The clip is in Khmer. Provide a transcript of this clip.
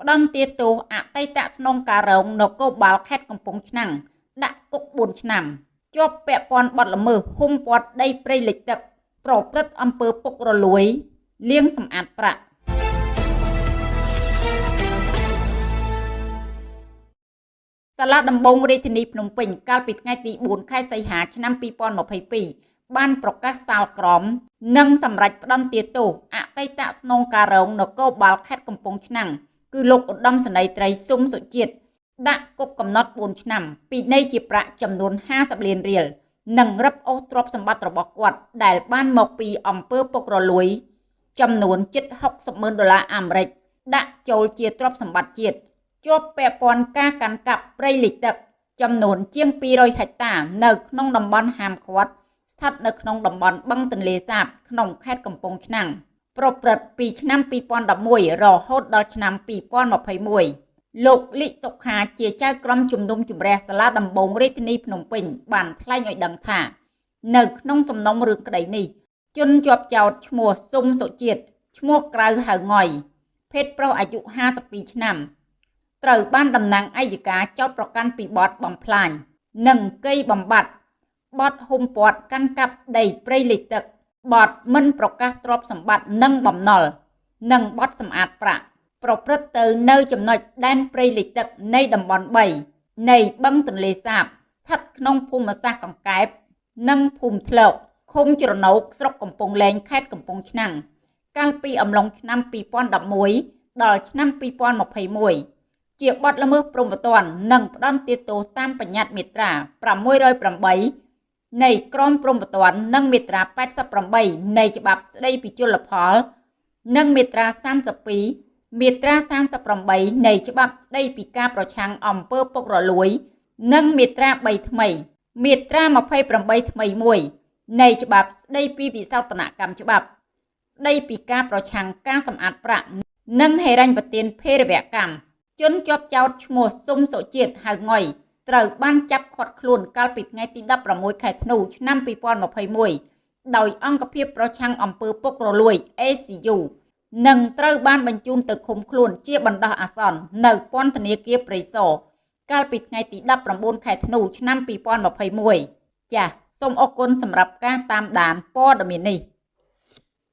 ផ្ដន្ទាទោសអតីតស្នងការរងនគរបាលខេត្តកំពង់ឆ្នាំងដាក់គុក4ឆ្នាំជាប់ពាក់ព័ន្ធបទល្មើសហុំព័ទ្ធដីព្រៃលិចទឹកប្រព្រឹត្តអំពើពុករលួយលាងសម្អាតប្រាក់សាលាដំបងរាជធានីភ្នំពេញកាលពីថ្ងៃទី4ខែសីហាឆ្នាំ2022បានប្រកាសសាលក្រមនិងសម្រេចផ្តន្ទាទោសអតីតស្នងការរងនគរបាលខេត្តកំពង់ឆ្នាំង គឺលោកឧត្តមសេនីយ៍ត្រីស៊ុំសុជាតិដាក់គុកកំណត់4ឆ្នាំពីនៃជាប្រាក់ចំនួន50លានរៀលនិងរឹបអូសទ្រព្យសម្បត្តិរបស់គាត់ ដែលបានមកពីអំពើពុករលួយ ចំនួនជិត60ម៉ឺនដុល្លារអាមេរិកដាក់ចូលជាទ្រព្យសម្បត្តិជាតិជាប់ពាក់ព័ន្ធការកាន់កាប់ព្រៃលិចទឹក ចំនួនជាង200ហិកតា នៅក្នុងតំបន់ហាមឃាត់ស្ថិតនៅក្នុងតំបន់បឹងទន្លេសាប ក្នុងខេត្តកំពង់ឆ្នាំង ប្រព្រឹត្តពីឆ្នាំ2011រហូតដល់ឆ្នាំ2021លោកលីសុខាជាចៅក្រមជំនុំជម្រះសាលាដំបងរាជធានីភ្នំពេញបានថ្លែងឲ្យដឹងថា នៅក្នុងសំណុំរឿងក្តីនេះជនជាប់ចោតឈ្មោះស៊ុំសុជាតិឈ្មោះក្រៅហៅងុយភេទប្រុសអាយុ52ឆ្នាំត្រូវបានតំណាងអัยការចោទប្រកាន់ពីបទបំផ្លាញនិងកេយបំបត្តិបទហុំព័ទ្ធកាន់កាប់ដីព្រៃលិចទឹក បទមិនប្រកាសទ្រព្យសម្បត្តិនិងបំណុលនិងបទសម្អាតប្រាក់ប្រព្រឹត្តទៅនៅចំណុចដែនព្រៃលិចទឹកនៃតំបន់3នៃបឹងទន្លេសាបស្ថិតក្នុងភូមិសាស្ត្រកង្កែប និងភូមិធ្លោកឃុំជ្រណោកស្រុកកំពង់លែងខេត្តកំពង់ឆ្នាំងកាលពីអំឡុងឆ្នាំ2011ដល់ឆ្នាំ2021ជាបទល្មើសព្រហ្មទណ្ឌនិងផ្ដន្ទាទោសតាមបញ្ញត្តិមាត្រា608 នៃក្រមព្រហ្មទណ្ឌនិងមាត្រា88នៃច្បាប់ស្តីពីជលផល និងមាត្រា32មាត្រា38នៃច្បាប់ស្តីពីការប្រឆាំងអំពើពុករលួយ និងមាត្រា3ថ្មី មាត្រា28ថ្មីមួយនៃច្បាប់ស្តីពីវិសោធនកម្មច្បាប់ ស្តីពីការប្រឆាំងការសម្អាតប្រាក់និងហិរញ្ញប្បទានភេរវកម្មជនជាប់ចោតឈ្មោះស៊ុំសុជាតិហៅងុយ ត្រូវបានចាប់ឃាត់ខ្លួនកាលពីថ្ងៃទី16ខែធ្នូឆ្នាំ2021ដោយអង្គភាពប្រឆាំងអំពើពុករលួយ ACU និងត្រូវបានបញ្ជូនទៅឃុំខ្លួនជាបណ្ដោះអាសន្ននៅពន្ធនាគារព្រៃសរកាលពីថ្ងៃទី19ខែធ្នូឆ្នាំ2021ចាសសូមអរគុណសម្រាប់ការតាមដានព័ត៌មាននេះ